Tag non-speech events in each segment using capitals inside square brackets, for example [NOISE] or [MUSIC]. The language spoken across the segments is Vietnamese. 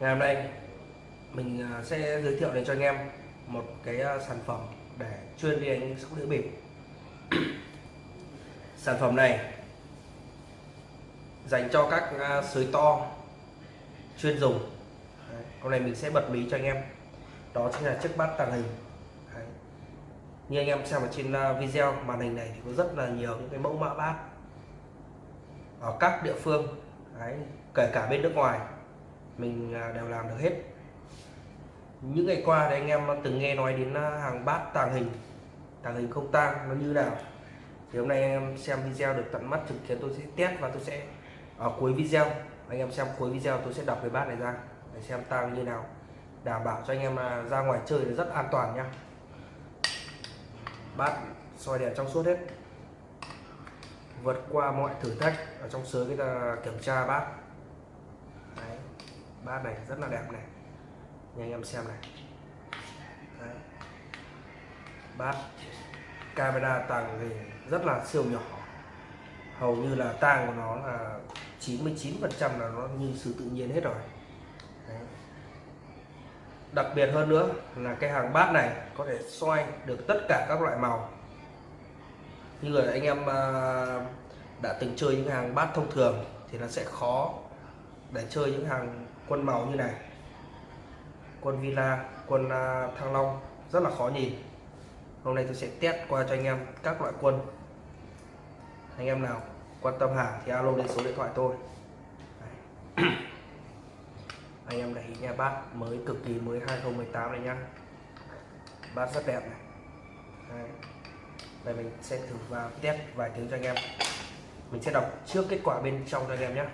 ngày hôm nay, mình à, sẽ giới thiệu đến cho anh em một cái à, sản phẩm để chuyên đi đánh sóc đĩa bịp [CLEARS THROAT] sản phẩm này dành cho các à, sới to, chuyên dùng Đấy. hôm nay mình sẽ bật mí cho anh em đó chính là chiếc bát tàng hình Đấy. như anh em xem ở trên video, màn hình này thì có rất là nhiều những cái mẫu mã bát ở các địa phương Đấy. kể cả bên nước ngoài mình à, đều làm được hết. Những ngày qua thì anh em từng nghe nói đến à, hàng bát tàng hình. Tàng hình không tang, nó như nào. Thì hôm nay anh em xem video được tận mắt thực kiến tôi sẽ test và tôi sẽ ở cuối video. Anh em xem cuối video tôi sẽ đọc cái bát này ra để xem tang như nào. Đảm bảo cho anh em ra ngoài chơi là rất an toàn nhá. Bát soi đèn trong suốt hết. Vượt qua mọi thử thách ở trong sới cái ta kiểm tra bát bát này rất là đẹp này. Như anh em xem này. Đấy. bát camera tàng thì rất là siêu nhỏ. Hầu như là tang của nó là 99 phần trăm là nó như sự tự nhiên hết rồi. Đấy. đặc biệt hơn nữa là cái hàng bát này có thể xoay được tất cả các loại màu. Như là anh em à, đã từng chơi những hàng bát thông thường thì nó sẽ khó để chơi những hàng quân màu như này. Quân villa, quân à, thăng long, rất là khó nhìn. Hôm nay tôi sẽ test qua cho anh em các loại quân. Anh em nào quan tâm hàng thì alo đến số điện thoại tôi. [CLEARS THROAT] Anh em để ý nha bát mới cực kỳ mới 2018 này nhá. Bát rất đẹp này. Đấy. đây, mình sẽ thử vào test vài tiếng cho anh em. Mình sẽ đọc trước kết quả bên trong cho anh em nhé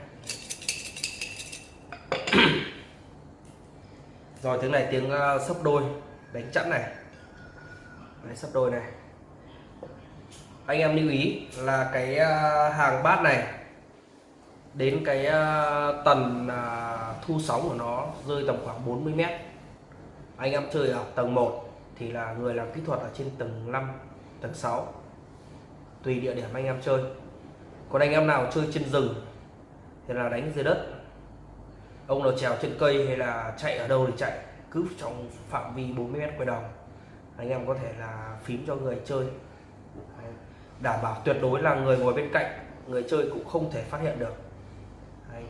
rồi tiếng này tiếng uh, sấp đôi. Đánh chẵn này. Đấy, sấp đôi này. Anh em lưu ý là cái uh, hàng bát này đến cái uh, tần uh, thu sóng của nó rơi tầm khoảng 40 mét. Anh em chơi ở tầng 1 thì là người làm kỹ thuật ở trên tầng 5 tầng 6 tùy địa điểm anh em chơi. Còn anh em nào chơi trên rừng thì là đánh dưới đất ông nào trèo trên cây hay là chạy ở đâu thì chạy cứ trong phạm vi 40 mét quay đồng anh em có thể là phím cho người chơi. Đảm bảo tuyệt đối là người ngồi bên cạnh người chơi cũng không thể phát hiện được. Đấy.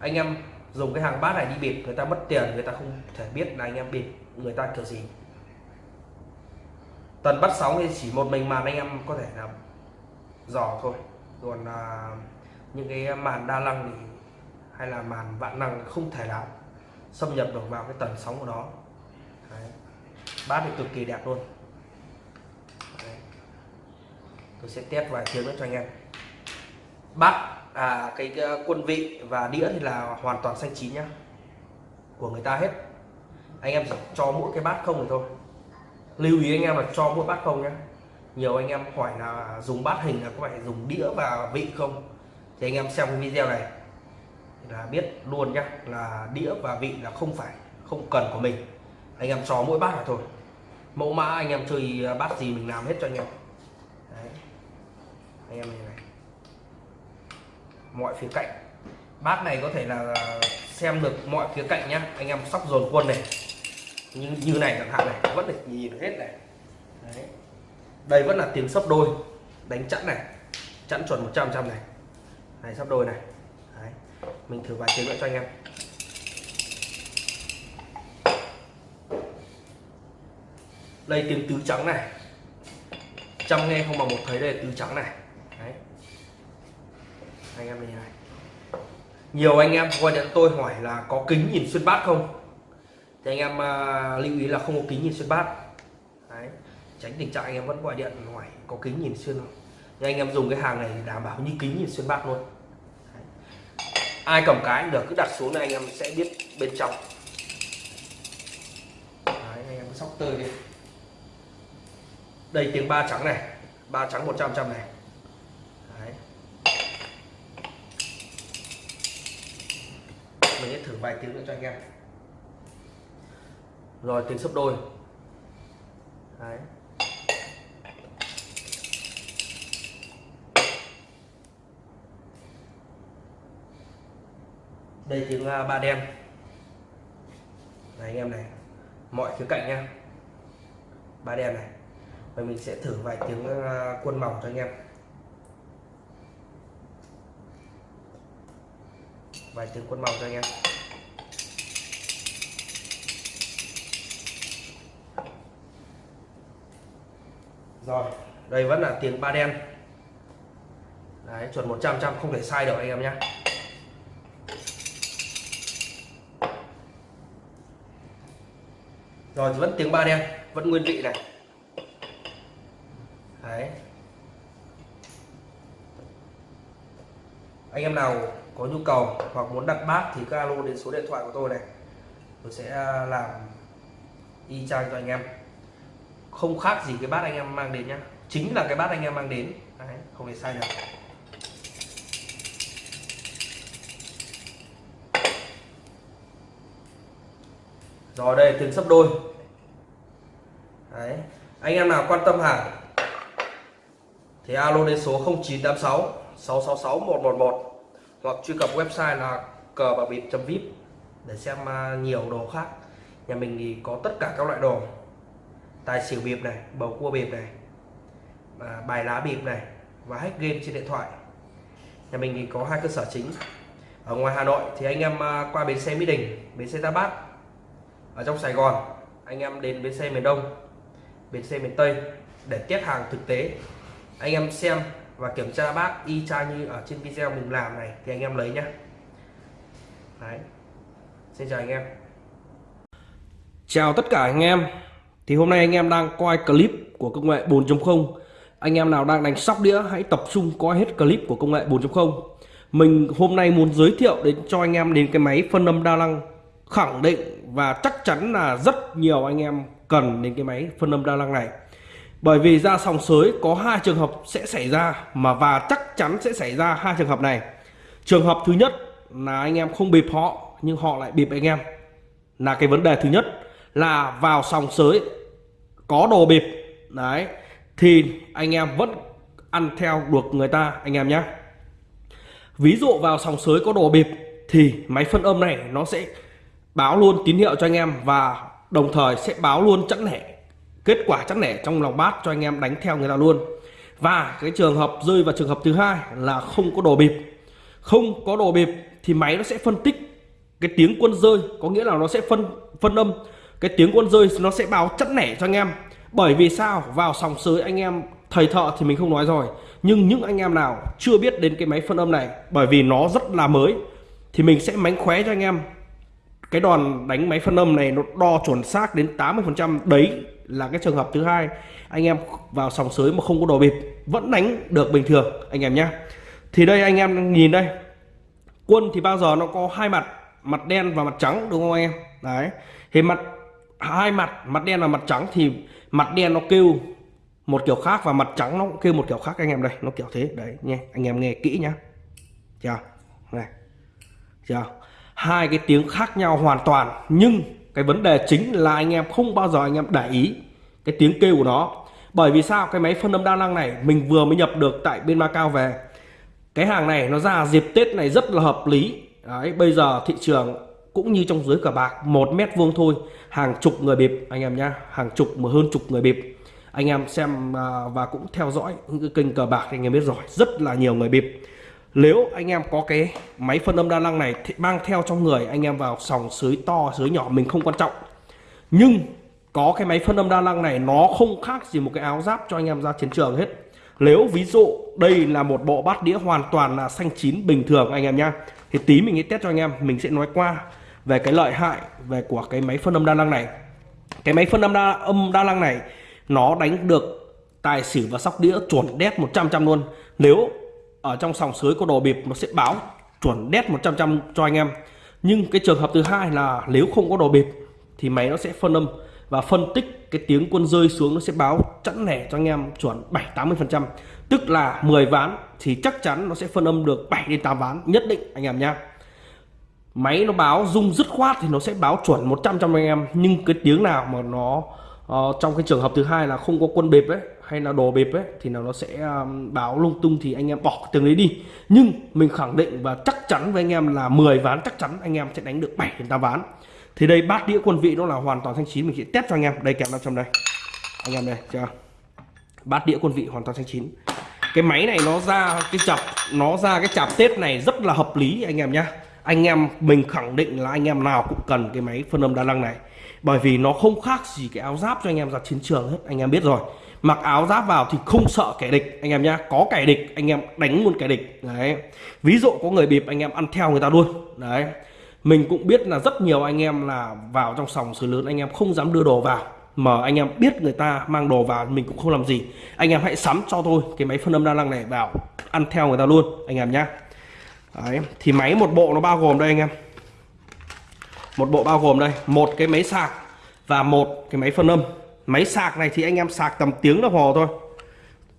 anh em dùng cái hàng bát này đi bịp người ta mất tiền người ta không thể biết là anh em bịp người ta kiểu gì. Tần bắt sóng thì chỉ một mình màn anh em có thể là dò thôi. Còn à, những cái màn đa năng thì hay là màn vạn năng không thể nào xâm nhập được vào cái tần sóng của nó. Đấy. bát thì cực kỳ đẹp luôn. Đấy. tôi sẽ test vài tiếng nữa cho anh em. Bát à cái, cái quân vị và đĩa thì là hoàn toàn xanh chín nhá. Của người ta hết. Anh em chỉ cho mỗi cái bát không thì thôi. Lưu ý anh em là cho mỗi bát không nhé nhiều anh em hỏi là dùng bát hình là có phải dùng đĩa và vị không? Thì anh em xem cái video này là biết luôn nhá là đĩa và vị là không phải không cần của mình. Anh em cho mỗi bát là thôi. Mẫu mã anh em chơi bát gì mình làm hết cho anh em. Đấy. anh em này, này. Mọi phía cạnh. Bát này có thể là xem được mọi phía cạnh nhá. Anh em sóc dồn quân này. Như như này chẳng hạn này vẫn được nhìn hết này. Đấy. đây vẫn là tiếng sấp đôi. Đánh chẵn này. Chẵn chuẩn 100 trăm này. Này sắp đôi này mình thử vài tiếng nữa cho anh em. Đây tiếng tứ trắng này. Trăm nghe không bằng một thấy đây là tứ trắng này. Đấy. anh em nhìn này. Nhiều anh em gọi điện tôi hỏi là có kính nhìn xuyên bát không? Thì anh em uh, lưu ý là không có kính nhìn xuyên bát. Đấy. tránh tình trạng anh em vẫn gọi điện hỏi có kính nhìn xuyên không? Nhưng anh em dùng cái hàng này đảm bảo như kính nhìn xuyên bát luôn ai cầm cái cũng được cứ đặt xuống này anh em sẽ biết bên trong. Đấy, anh em sóc tơi đi. Đây tiếng ba trắng này. Ba trắng 100 trăm này. Đấy. mình sẽ thử vài tiếng nữa cho anh em. Rồi tiếng sấp đôi. Đấy. Đây tiếng à, ba đen. Này anh em này, mọi khía cạnh nha ba đen này. Và mình sẽ thử vài tiếng à, quân mỏng cho anh em. Vài tiếng quân mỏng cho anh em. Rồi, đây vẫn là tiếng ba đen. Đấy, chuẩn 100 trăm không thể sai được anh em nhé rồi vẫn tiếng ba đen vẫn nguyên vị này. Đấy. Anh em nào có nhu cầu hoặc muốn đặt bát thì cứ alo đến số điện thoại của tôi này. Tôi sẽ à, làm y chang cho anh em. Không khác gì cái bát anh em mang đến nhá. Chính là cái bát anh em mang đến. Đấy, không thể sai được. Rồi, đây tiếng sấp đôi. Đấy. Anh em nào quan tâm hàng? Thì alo đến số 0986 666 111 hoặc truy cập website là cờ bạc bịp vip để xem à, nhiều đồ khác. Nhà mình thì có tất cả các loại đồ. Tài xỉu bịp này, bầu cua bịp này à, bài lá bịp này và hack game trên điện thoại. Nhà mình thì có hai cơ sở chính. Ở ngoài Hà Nội thì anh em à, qua bến xe Mỹ Đình, bến xe gia Bát ở trong Sài Gòn, anh em đến bến xe miền Đông, bến xe miền Tây để test hàng thực tế. Anh em xem và kiểm tra bác y chang như ở trên video mình làm này thì anh em lấy nhé Đấy. Xin chào anh em. Chào tất cả anh em. Thì hôm nay anh em đang coi clip của công nghệ 4.0 anh em nào đang đánh sóc đĩa, hãy tập trung coi hết clip của công nghệ 4.0 mình hôm nay muốn giới thiệu đến cho anh em đến cái máy phân âm đa năng khẳng định và chắc chắn là rất nhiều anh em cần đến cái máy phân âm đa năng này. Bởi vì ra sòng sới có hai trường hợp sẽ xảy ra, mà và chắc chắn sẽ xảy ra hai trường hợp này. Trường hợp thứ nhất là anh em không bịp họ, nhưng họ lại bịp anh em. Là cái vấn đề thứ nhất, là vào sòng sới có đồ bịp, đấy, thì anh em vẫn ăn theo được người ta, anh em nhé. Ví dụ vào sòng sới có đồ bịp thì máy phân âm này nó sẽ báo luôn tín hiệu cho anh em và đồng thời sẽ báo luôn chẵn lẻ, kết quả chẵn lẻ trong lòng bát cho anh em đánh theo người ta luôn. Và cái trường hợp rơi vào trường hợp thứ hai là không có đồ bịp. Không có đồ bịp thì máy nó sẽ phân tích cái tiếng quân rơi, có nghĩa là nó sẽ phân phân âm. Cái tiếng quân rơi nó sẽ báo chẵn lẻ cho anh em. Bởi vì sao? Vào sòng sới anh em thầy thợ thì mình không nói rồi. Nhưng những anh em nào chưa biết đến cái máy phân âm này, bởi vì nó rất là mới, thì mình sẽ mánh khóe cho anh em cái đòn đánh máy phân âm này nó đo chuẩn xác đến 80% đấy là cái trường hợp thứ hai. Anh em vào sòng sới mà không có đồ bịp, vẫn đánh được bình thường, anh em nhé thì đây, anh em nhìn đây. Quân thì bao giờ nó có hai mặt mặt đen và mặt trắng, đúng không anh em? Đấy. Thì mặt, hai mặt mặt đen và mặt trắng thì mặt đen nó kêu một kiểu khác và mặt trắng nó cũng kêu một kiểu khác, anh em đây. Nó kiểu thế. Đấy nhé anh em nghe kỹ nhá. Chưa? Này. Chưa? Hai cái tiếng khác nhau hoàn toàn nhưng cái vấn đề chính là anh em không bao giờ anh em để ý cái tiếng kêu của nó. Bởi vì sao? Cái máy phân âm đa năng này mình vừa mới nhập được tại bên Macau về. Cái hàng này nó ra dịp Tết này rất là hợp lý. Đấy, bây giờ thị trường cũng như trong dưới cờ bạc một mét vuông thôi hàng chục người bịp anh em nhá hàng chục mà hơn chục người bịp. Anh em xem à, và cũng theo dõi những cái kênh cờ bạc anh em biết rồi rất là nhiều người bịp nếu anh em có cái máy phân âm đa năng này thì mang theo trong người anh em vào sòng sới to, sới nhỏ mình không quan trọng. Nhưng có cái máy phân âm đa năng này, nó không khác gì một cái áo giáp cho anh em ra chiến trường hết. Nếu ví dụ đây là một bộ bát đĩa hoàn toàn là xanh chín bình thường anh em nhá, thì tí mình sẽ test cho anh em, mình sẽ nói qua về cái lợi hại về của cái máy phân âm đa năng này. Cái máy phân âm đa âm đa năng này, nó đánh được tài xỉu và sóc đĩa chuẩn đét 100 trăm luôn. Nếu ở trong sòng sới có đồ bịp nó sẽ báo chuẩn đét 100 trăm cho anh em. Nhưng cái trường hợp thứ hai là nếu không có đồ bịp thì máy nó sẽ phân âm và phân tích cái tiếng quân rơi xuống nó sẽ báo chẵn lẻ cho anh em chuẩn 7 80 phần trăm. Tức là 10 ván thì chắc chắn nó sẽ phân âm được 7 đến 8 ván nhất định anh em nhé máy nó báo rung dứt khoát thì nó sẽ báo chuẩn 100 trăm anh em nhưng cái tiếng nào mà nó uh, trong cái trường hợp thứ hai là không có quân bịp ấy hay là đồ bịp ấy, thì nào nó sẽ um, báo lung tung thì anh em bỏ từng đấy đi. Nhưng mình khẳng định và chắc chắn với anh em là 10 ván chắc chắn anh em sẽ đánh được 7 đến 8 ván. Thì đây, bát đĩa quân vị nó là hoàn toàn thanh chín, mình sẽ test cho anh em. Đây, kèm trong đây. Anh em đây, chưa? Bát đĩa quân vị hoàn toàn thanh chín. Cái máy này nó ra, cái chập, nó ra cái chạp tết này rất là hợp lý anh em nhá. Anh em, mình khẳng định là anh em nào cũng cần cái máy phân âm đa năng này. Bởi vì nó không khác gì cái áo giáp cho anh em ra chiến trường hết, anh em biết rồi mặc áo giáp vào thì không sợ kẻ địch anh em nhá. Có kẻ địch anh em đánh luôn kẻ địch. Đấy. Ví dụ có người bịp anh em ăn theo người ta luôn. Đấy. Mình cũng biết là rất nhiều anh em là vào trong sòng sới lớn anh em không dám đưa đồ vào. Mà anh em biết người ta mang đồ vào mình cũng không làm gì. Anh em hãy sắm cho tôi cái máy phân âm đa năng này vào ăn theo người ta luôn anh em nhá. Đấy, thì máy một bộ nó bao gồm đây anh em. Một bộ bao gồm đây. Một cái máy sạc và một cái máy phân âm máy sạc này thì anh em sạc tầm tiếng đồng hồ thôi.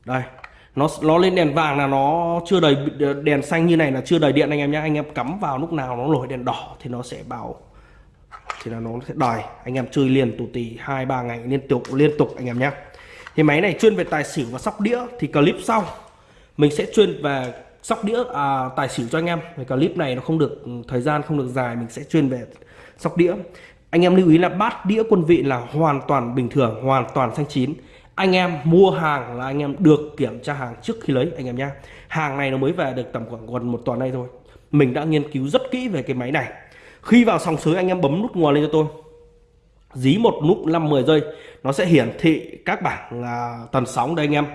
Đây nó nó lên đèn vàng là nó chưa đầy đèn xanh như này là chưa đầy điện anh em nhé anh em cắm vào lúc nào nó nổi đèn đỏ thì nó sẽ bảo thì là nó sẽ đòi. Anh em chơi liền tù tì hai ba ngày liên tục liên tục anh em nhé thì máy này chuyên về tài xỉu và sóc đĩa thì clip sau. Mình sẽ chuyên về sóc đĩa à, tài xỉu cho anh em. Cái clip này nó không được thời gian không được dài mình sẽ chuyên về sóc đĩa anh em lưu ý là bát đĩa quân vị là hoàn toàn bình thường hoàn toàn xanh chín. Anh em mua hàng là anh em được kiểm tra hàng trước khi lấy anh em nhé hàng này nó mới về được tầm khoảng gần một tuần nay thôi. Mình đã nghiên cứu rất kỹ về cái máy này. Khi vào sòng sới anh em bấm nút nguồn lên cho tôi. Dí một nút 5-10 giây nó sẽ hiển thị các bảng à, tần sóng đây anh em.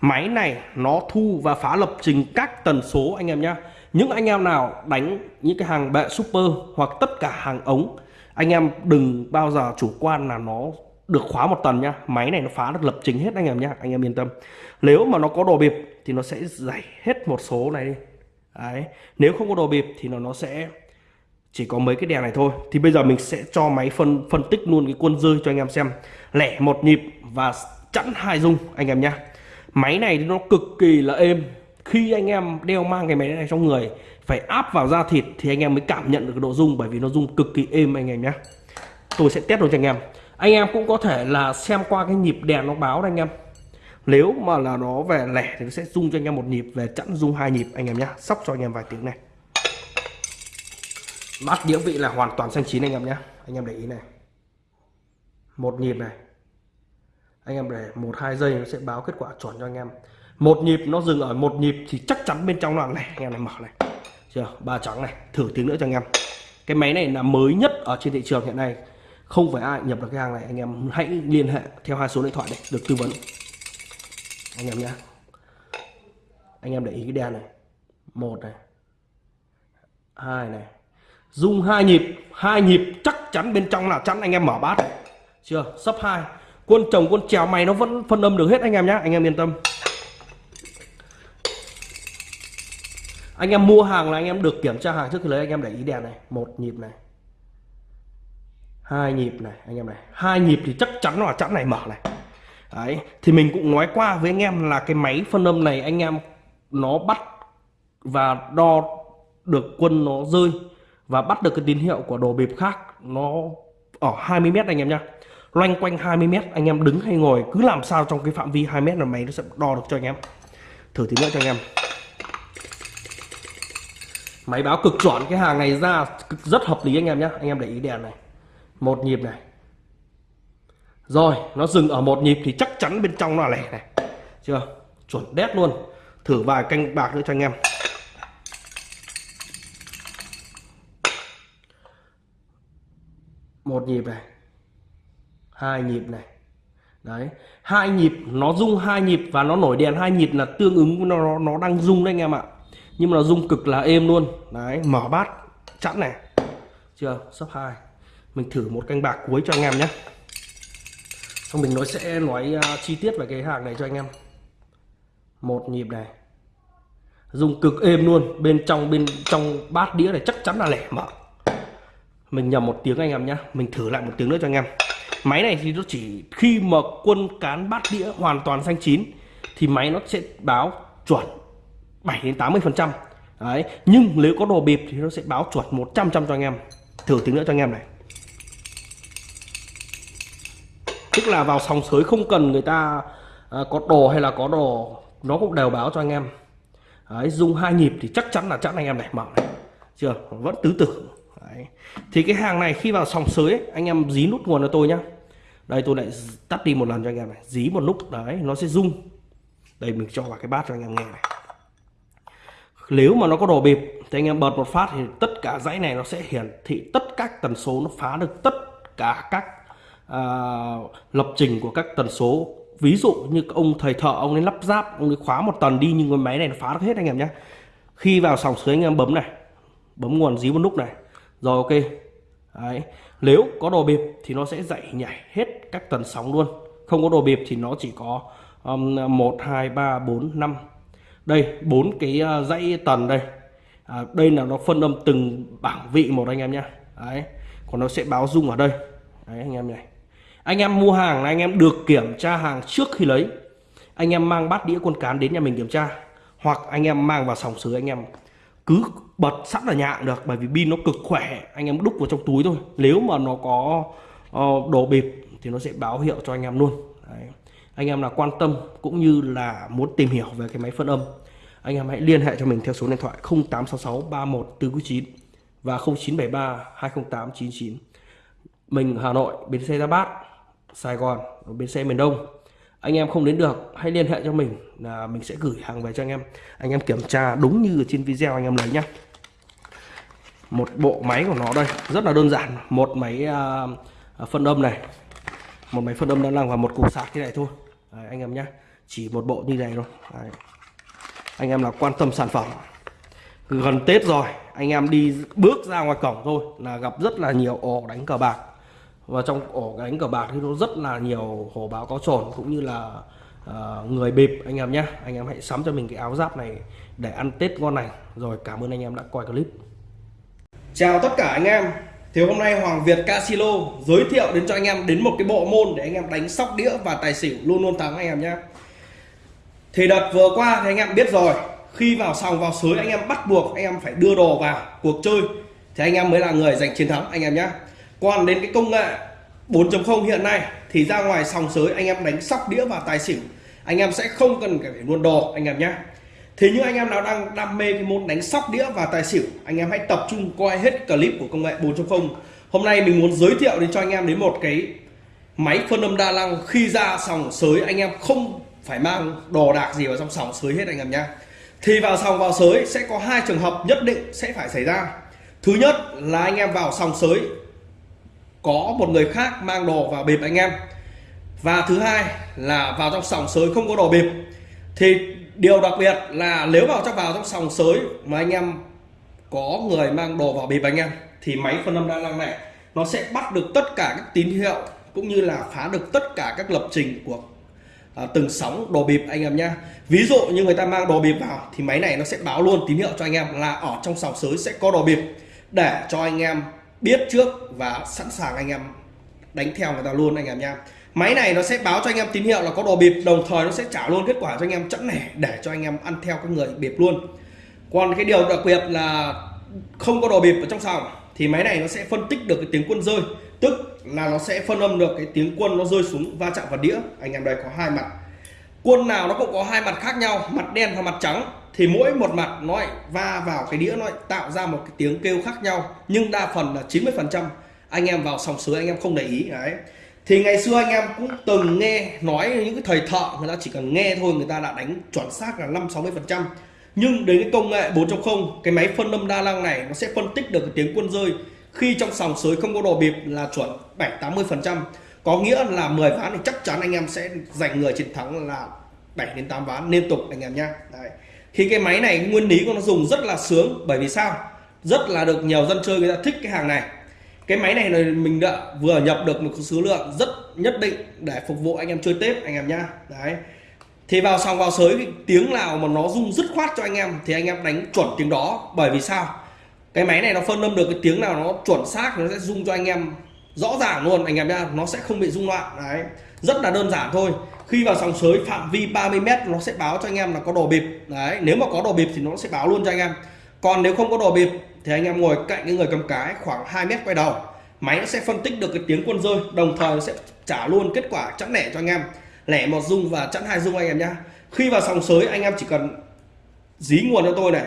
Máy này nó thu và phá lập trình các tần số anh em nhé những anh em nào đánh những cái hàng bệ super hoặc tất cả hàng ống anh em đừng bao giờ chủ quan là nó được khóa một tần nhá. Máy này nó phá được lập trình hết anh em nhá. Anh em yên tâm. Nếu mà nó có đồ bịp thì nó sẽ giải hết một số này đi. Đấy. Nếu không có đồ bịp thì nó nó sẽ chỉ có mấy cái đèn này thôi. Thì bây giờ mình sẽ cho máy phân phân tích luôn cái quân rơi cho anh em xem. Lẻ một nhịp và chẵn hai dung, anh em nhá. Máy này nó cực kỳ là êm khi anh em đeo mang cái máy này trong người, phải áp vào da thịt thì anh em mới cảm nhận được cái độ rung, bởi vì nó rung cực kỳ êm anh em nhé. Tôi sẽ test luôn cho anh em. Anh em cũng có thể là xem qua cái nhịp đèn nó báo đây anh em. Nếu mà là nó về lẻ thì nó sẽ rung cho anh em một nhịp, về chẵn rung hai nhịp anh em nhé. Sóc cho anh em vài tiếng này. Bát đĩa vị là hoàn toàn xanh chín anh em nhé. Anh em để ý này. Một nhịp này. Anh em để một hai giây nó sẽ báo kết quả chuẩn cho anh em một nhịp nó dừng ở một nhịp thì chắc chắn bên trong là này anh em này mở này. Chưa, ba trắng này, thử tiếng nữa cho anh em. Cái máy này là mới nhất ở trên thị trường hiện nay. Không phải ai nhập được cái hàng này, anh em hãy liên hệ theo hai số điện thoại để được tư vấn. Anh em nhé anh em để ý cái đèn này. Một này. Hai này. Dùng hai nhịp hai nhịp chắc chắn bên trong là chắn, anh em mở bát này. chưa, sấp hai. Quân chồng, quân trèo mày nó vẫn phân âm được hết, anh em nhé anh em yên tâm. Anh em mua hàng là anh em được kiểm tra hàng trước khi lấy, anh em để ý đèn này. Một nhịp này. Hai nhịp này, anh em này. Hai nhịp thì chắc chắn là chẵn này mở này. Đấy, thì mình cũng nói qua với anh em là cái máy phân âm này anh em, nó bắt và đo được quân nó rơi và bắt được cái tín hiệu của đồ bịp khác, nó ở 20 mét anh em nhá. Loanh quanh 20 mét, anh em đứng hay ngồi cứ làm sao trong cái phạm vi 2 mét là máy nó sẽ đo được cho anh em. Thử tí nữa cho anh em máy báo cực chuẩn, cái hàng này ra rất hợp lý anh em nhé anh em để ý đèn này. Một nhịp này. Rồi, nó dừng ở một nhịp thì chắc chắn bên trong nó là lẻ này. Chưa? Chuẩn đét luôn. Thử vài canh bạc nữa cho anh em. Một nhịp này. Hai nhịp này. Đấy. Hai nhịp, nó rung hai nhịp và nó nổi đèn hai nhịp là tương ứng nó nó đang rung đấy anh em ạ nhưng mà nó rung cực là êm luôn. Đấy mở bát chẵn này. Chưa sấp hai. Mình thử một canh bạc cuối cho anh em nhé. Xong mình nói sẽ nói uh, chi tiết về cái hàng này cho anh em. Một nhịp này. Dùng cực êm luôn. Bên trong bên trong bát đĩa này chắc chắn là lẻ mở mình nhầm một tiếng anh em nhé. Mình thử lại một tiếng nữa cho anh em. Máy này thì nó chỉ khi mà quân cán bát đĩa hoàn toàn xanh chín thì máy nó sẽ báo chuẩn 7 đến 80 phần trăm. Đấy nhưng nếu có đồ bịp thì nó sẽ báo chuẩn 100 trăm cho anh em. Thử tiếng nữa cho anh em này. Tức là vào sòng sới không cần người ta à, có đồ hay là có đồ nó cũng đều báo cho anh em. Đấy dùng hai nhịp thì chắc chắn là chắc anh em này mở này. Chưa vẫn tứ tử. Đấy. thì cái hàng này khi vào sòng sới ấy, anh em dí nút nguồn cho tôi nhá. Đây tôi lại tắt đi một lần cho anh em này. Dí một lúc đấy nó sẽ rung. Đây mình cho vào cái bát cho anh em nghe này nếu mà nó có đồ bịp thì anh em bật một phát thì tất cả dãy này nó sẽ hiển thị tất các tần số nó phá được tất cả các à, lập trình của các tần số. Ví dụ như ông thầy thợ ông ấy lắp ráp ông ấy khóa một tần đi nhưng cái máy này nó phá được hết anh em nhé. Khi vào sòng sới anh em bấm này bấm nguồn dí một nút này rồi ok. Đấy. nếu có đồ bịp thì nó sẽ dạy nhảy hết các tần sóng luôn. Không có đồ bịp thì nó chỉ có um, 1 2 3 4 5 đây bốn cái ờ, dãy tần đây. À, đây là nó phân âm từng bảng vị một anh em nhé đấy còn nó sẽ báo dung ở đây. Đấy anh em này. Anh em mua hàng là anh em được kiểm tra hàng trước khi lấy. Anh em mang bát đĩa con cán đến nhà mình kiểm tra. Hoặc anh em mang vào sòng sới anh em cứ bật sẵn ở nhà cũng được bởi vì pin nó cực khỏe. Anh em đúc vào trong túi thôi. Nếu mà nó có uh, đồ bịp thì nó sẽ báo hiệu cho anh em luôn. Đấy anh em là quan tâm cũng như là muốn tìm hiểu về cái máy phân âm anh em hãy liên hệ cho mình theo số điện thoại 0866 31 và 0973 208 99 mình Hà Nội bến xe Giáp Bát Sài Gòn bến xe miền Đông. Anh em không đến được hãy liên hệ cho mình là mình sẽ gửi hàng về cho anh em. Anh em kiểm tra đúng như ở trên video anh em lấy nhá. Một bộ máy của nó đây rất là đơn giản. Một máy uh, phân âm này. Một máy phân âm đang làm và một cục sạc thế này thôi. Đấy, anh em nhé chỉ một bộ như này thôi. Đấy. anh em là quan tâm sản phẩm gần Tết rồi anh em đi bước ra ngoài cổng thôi là gặp rất là nhiều ổ đánh cờ bạc. Và trong ổ đánh cờ bạc thì nó rất là nhiều hổ báo có trồn cũng như là uh, người bịp anh em nhé anh em hãy sắm cho mình cái áo giáp này để ăn Tết ngon này rồi cảm ơn anh em đã coi clip. Chào tất cả anh em thì hôm nay Hoàng Việt Casino giới thiệu đến cho anh em đến một cái bộ môn để anh em đánh sóc đĩa và tài xỉu luôn luôn thắng anh em nhé thì đợt vừa qua thì anh em biết rồi khi vào sòng vào sới anh em bắt buộc anh em phải đưa đồ vào cuộc chơi thì anh em mới là người giành chiến thắng anh em nhé còn đến cái công nghệ 4.0 hiện nay thì ra ngoài sòng sới anh em đánh sóc đĩa và tài xỉu anh em sẽ không cần phải luôn đồ anh em nhé Thế những anh em nào đang đam mê cái môn đánh sóc đĩa và tài xỉu, anh em hãy tập trung coi hết clip của công nghệ 4.0 hôm nay mình muốn giới thiệu đến cho anh em đến một cái máy phân âm đa năng khi ra sòng sới, anh em không phải mang đồ đạc gì vào trong sòng sới hết anh em nhé thì vào sòng vào sới sẽ có hai trường hợp nhất định sẽ phải xảy ra. Thứ nhất là anh em vào sòng sới, có một người khác mang đồ vào bịp anh em. Và thứ hai là vào trong sòng sới không có đồ bịp thì điều đặc biệt là nếu vào trong vào trong sòng sới mà anh em có người mang đồ vào bịp anh em thì máy phân âm đa năng này nó sẽ bắt được tất cả các tín hiệu cũng như là phá được tất cả các lập trình của à, từng sóng đồ bịp anh em nhá. Ví dụ như người ta mang đồ bịp vào thì máy này nó sẽ báo luôn tín hiệu cho anh em là ở trong sòng sới sẽ có đồ bịp để cho anh em biết trước và sẵn sàng anh em đánh theo người ta luôn anh em nha máy này nó sẽ báo cho anh em tín hiệu là có đồ bịp đồng thời nó sẽ trả luôn kết quả cho anh em chẵn lẻ để cho anh em ăn theo các người bịp luôn. Còn cái điều đặc biệt là không có đồ bịp ở trong sòng thì máy này nó sẽ phân tích được cái tiếng quân rơi tức là nó sẽ phân âm được cái tiếng quân nó rơi xuống va chạm vào đĩa. Anh em đây có hai mặt. Quân nào nó cũng có hai mặt khác nhau mặt đen và mặt trắng. Thì mỗi một mặt nó lại va vào cái đĩa nó lại tạo ra một cái tiếng kêu khác nhau nhưng đa phần là 90 phần trăm anh em vào sòng sới anh em không để ý đấy thì ngày xưa anh em cũng từng nghe nói những cái thầy thợ, người ta chỉ cần nghe thôi, người ta đã đánh chuẩn xác là 5 60 phần trăm nhưng đến cái công nghệ 4.0 cái máy phân âm đa năng này nó sẽ phân tích được cái tiếng quân rơi khi trong sòng sới không có đồ bịp là chuẩn 7 80 phần trăm có nghĩa là 10 ván thì chắc chắn anh em sẽ giành người chiến thắng là 7 đến 8 ván liên tục anh em nhá Đấy. Khi cái máy này nguyên lý của nó dùng rất là sướng, bởi vì sao? Rất là được nhiều dân chơi người ta thích cái hàng này. Cái máy này là mình đã vừa nhập được một số lượng rất nhất định để phục vụ anh em chơi Tết anh em nhá. Đấy. Thì vào sòng vào sới tiếng nào mà nó rung dứt khoát cho anh em thì anh em đánh chuẩn tiếng đó bởi vì sao? Cái máy này nó phân âm được cái tiếng nào nó chuẩn xác nó sẽ rung cho anh em rõ ràng luôn anh em nhá, nó sẽ không bị rung loạn. Đấy. Rất là đơn giản thôi khi vào sòng sới phạm vi 30 m nó sẽ báo cho anh em là có đồ bịp đấy nếu mà có đồ bịp thì nó sẽ báo luôn cho anh em còn nếu không có đồ bịp thì anh em ngồi cạnh cái người cầm cái khoảng 2 mét quay đầu. Máy nó sẽ phân tích được cái tiếng quân rơi, đồng thời nó sẽ trả luôn kết quả chẵn lẻ cho anh em. Lẻ một dung và chẵn hai dung anh em nhá. Khi vào sòng sới, anh em chỉ cần dí nguồn cho tôi này.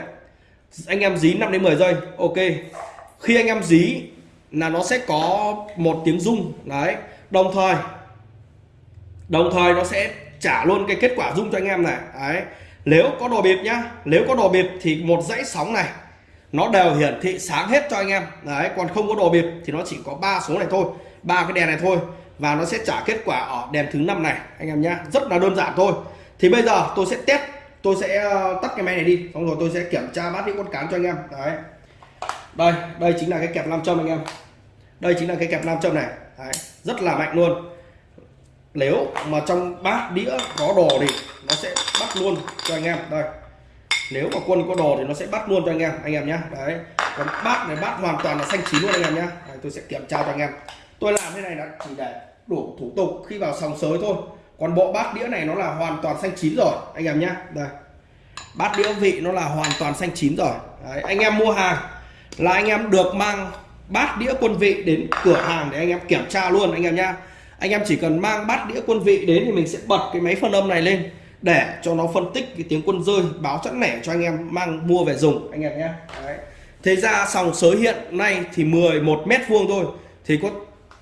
Anh em dí 5 đến 10 giây, ok. Khi anh em dí là nó sẽ có một tiếng rung, đấy. Đồng thời đồng thời nó sẽ trả luôn cái kết quả rung cho anh em này, đấy. Nếu có đồ bịp nhá, nếu có đồ bịp thì một dãy sóng này nó đều hiển thị sáng hết cho anh em. Đấy còn không có đồ bịp thì nó chỉ có ba số này thôi. Ba cái đèn này thôi. Và nó sẽ trả kết quả ở đèn thứ năm này anh em nhé. Rất là đơn giản thôi. Thì bây giờ tôi sẽ test tôi sẽ ờ, tắt cái máy này đi. Xong rồi tôi sẽ kiểm tra bát những con cán cho anh em. Đấy. Đây đây chính là cái kẹp nam châm anh em. Đây chính là cái kẹp nam châm này. Đấy, rất là mạnh luôn. Nếu mà trong bát đĩa có đồ thì nó sẽ bắt luôn cho anh em. Đây nếu mà quân có đồ thì nó sẽ bắt luôn cho anh em anh em nhé đấy. Còn bát này bát hoàn toàn là xanh chín luôn anh em nhé đấy, tôi sẽ kiểm tra cho anh em. Tôi làm thế này là chỉ để đủ thủ tục khi vào sòng sới thôi. Còn bộ bát đĩa này nó là hoàn toàn xanh chín rồi anh em nhé đây. Bát đĩa vị nó là hoàn toàn xanh chín rồi. Đấy, anh em mua hàng là anh em được mang bát đĩa quân vị đến cửa hàng để anh em kiểm tra luôn anh em nhá. Anh em chỉ cần mang bát đĩa quân vị đến thì mình sẽ bật cái máy phân âm này lên để cho nó phân tích cái tiếng quân rơi báo chẵn lẻ cho anh em mang mua về dùng anh em nhé. Đấy. thế ra sòng sới hiện nay thì 11 mét vuông thôi thì có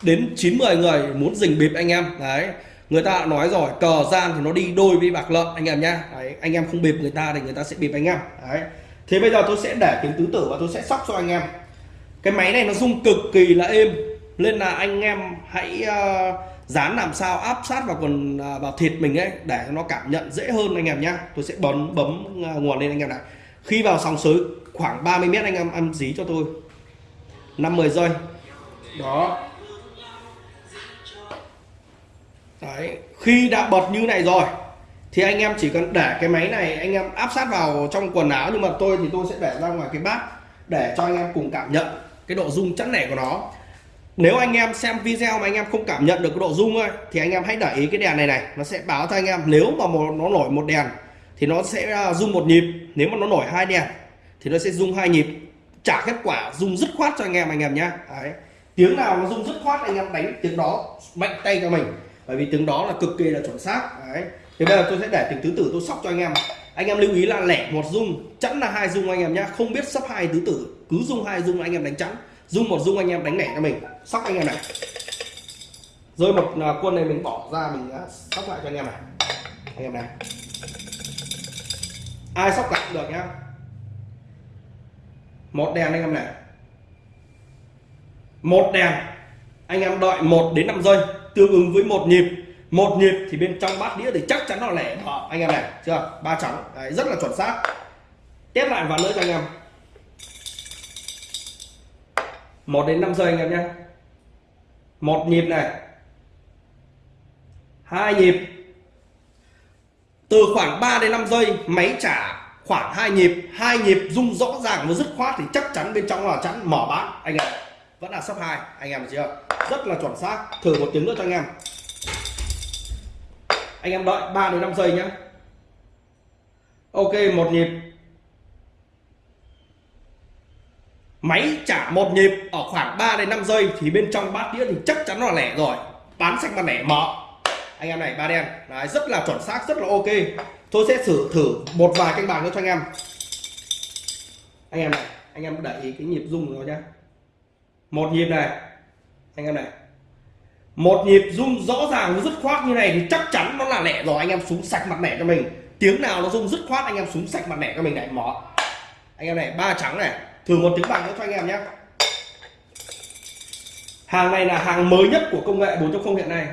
đến 90 người muốn dình bịp anh em. Đấy. Người ta nói rồi cờ gian thì nó đi đôi với bạc lợn anh em nhá đấy, anh em không bịp người ta thì người ta sẽ bịp anh em. Đấy. Thế bây giờ tôi sẽ để tiếng tứ tử và tôi sẽ sóc cho anh em. Cái máy này nó rung cực kỳ là êm nên là anh em hãy uh, dán làm sao áp sát vào quần à, vào thịt mình ấy, để nó cảm nhận dễ hơn anh em nhá. Tôi sẽ bấm bấm à, nguồn lên anh em này. Khi vào sóng sới khoảng 30 mét anh em ăn dí cho tôi. 50 giây. Đó. Đấy. khi đã bật như này rồi, thì anh em chỉ cần để cái máy này, anh em áp sát vào trong quần áo, nhưng mà tôi thì tôi sẽ để ra ngoài cái bát để cho anh em cùng cảm nhận cái độ rung chắn nẻ của nó nếu anh em xem video mà anh em không cảm nhận được cái độ rung ấy, thì anh em hãy để ý cái đèn này này nó sẽ báo cho anh em. Nếu mà một, nó nổi một đèn thì nó sẽ à, rung một nhịp. Nếu mà nó nổi hai đèn thì nó sẽ rung hai nhịp. Trả kết quả rung dứt khoát cho anh em anh em nhé Đấy. tiếng nào nó rung dứt khoát anh em đánh tiếng đó mạnh tay cho mình. Bởi vì tiếng đó là cực kỳ là chuẩn xác. Đấy. thì bây giờ tôi sẽ để từng tứ tử tôi sóc cho anh em. Anh em lưu ý là lẻ một rung chẵn là hai rung anh em nhé không biết sắp hai tứ tử cứ rung hai rung anh em đánh chẵn dung một dung anh em đánh lẻ cho mình. Sóc anh em này. Rơi một à, quân này mình bỏ ra mình à, sóc lại cho anh em này. Anh em này. Ai sóc lại cũng được nhá. Một đèn anh em này. Một đèn. Anh em đợi 1 đến 5 giây tương ứng với một nhịp. Một nhịp thì bên trong bát đĩa thì chắc chắn là lẻ. Anh em này chưa? Ba trắng. Đấy, rất là chuẩn xác. Tiếp lại vào nữa cho anh em. 1 đến 5 giây anh em nhé. Một nhịp này. Hai nhịp. Từ khoảng 3 đến 5 giây, máy trả khoảng hai nhịp. Hai nhịp rung rõ ràng và dứt khoát thì chắc chắn bên trong là chắn, mở bán. Anh em, vẫn là sấp hai, anh em chưa? Rất là chuẩn xác. Thử một tiếng nữa cho anh em. Anh em đợi 3 đến 5 giây nhé. Ok, một nhịp. Máy trả một nhịp ở khoảng 3 đến 5 giây thì bên trong bát đĩa thì chắc chắn là lẻ rồi. Bán sạch mặt lẻ mở. Anh em này ba đen. Đấy, rất là chuẩn xác rất là ok. Tôi sẽ thử thử một vài canh bạc nữa cho anh em. Anh em này anh em để ý cái nhịp rung rồi nhá. Một nhịp này. Anh em này. Một nhịp rung rõ ràng dứt khoát như này thì chắc chắn nó là lẻ rồi. Anh em xuống sạch mặt lẻ cho mình. Tiếng nào nó rung dứt khoát anh em xuống sạch mặt lẻ cho mình này. Mở. Anh em này ba trắng này thử một tiếng bạc nữa cho anh em nhé. Hàng này là hàng mới nhất của công nghệ 4.0 hiện nay.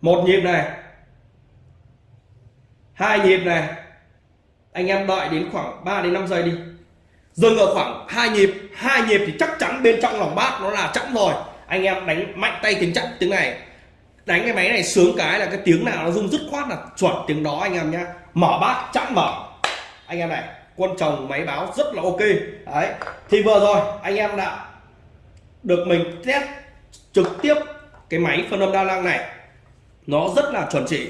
Một nhịp này. Hai nhịp này. Anh em đợi đến khoảng 3 đến 5 giây đi. Dừng ở khoảng hai nhịp. Hai nhịp thì chắc chắn bên trong lòng bát nó là chẵn rồi. Anh em đánh mạnh tay tiếng chẵn tiếng này. Đánh cái máy này sướng cái là cái tiếng nào nó rung dứt khoát là chuẩn tiếng đó anh em nhá mở bát chẵn mở. Anh em này quân chồng máy báo rất là ok. Đấy, thì vừa rồi anh em đã được mình test trực tiếp cái máy phân âm đa năng này. Nó rất là chuẩn chỉ.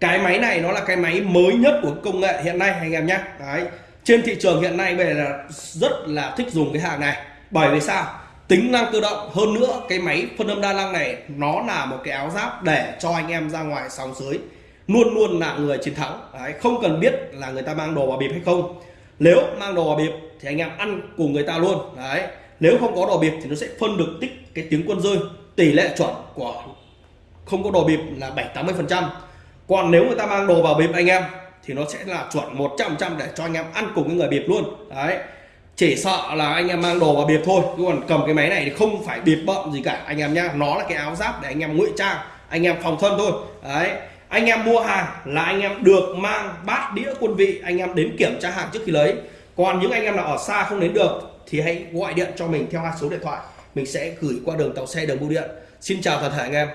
Cái máy này nó là cái máy mới nhất của công nghệ hiện nay, anh em nhé. Đấy, trên thị trường hiện nay về là rất là thích dùng cái hàng này. Bởi vì sao? Tính năng tự động, hơn nữa cái máy phân âm đa năng này nó là một cái áo giáp để cho anh em ra ngoài sóng dưới luôn luôn là người chiến thắng. Đấy, không cần biết là người ta mang đồ vào bịp hay không nếu mang đồ vào bịp thì anh em ăn cùng người ta luôn. Đấy. Nếu không có đồ bịp thì nó sẽ phân được tích cái tiếng quân rơi. Tỷ lệ chuẩn của không có đồ bịp là 7 80 phần trăm. Còn nếu người ta mang đồ vào bịp anh em thì nó sẽ là chuẩn 100 trăm để cho anh em ăn cùng cái người bịp luôn. Đấy. Chỉ sợ là anh em mang đồ vào bịp thôi. Chứ còn cầm cái máy này thì không phải bịp bận gì cả anh em nhá. Nó là cái áo giáp để anh em ngụy trang, anh em phòng thân thôi. Đấy anh em mua hàng là anh em được mang bát đĩa quân vị, anh em đến kiểm tra hàng trước khi lấy. Còn những anh em nào ở xa không đến được thì hãy gọi điện cho mình theo hai số điện thoại. Mình sẽ gửi qua đường tàu xe, đường bưu điện. Xin chào toàn thể anh em.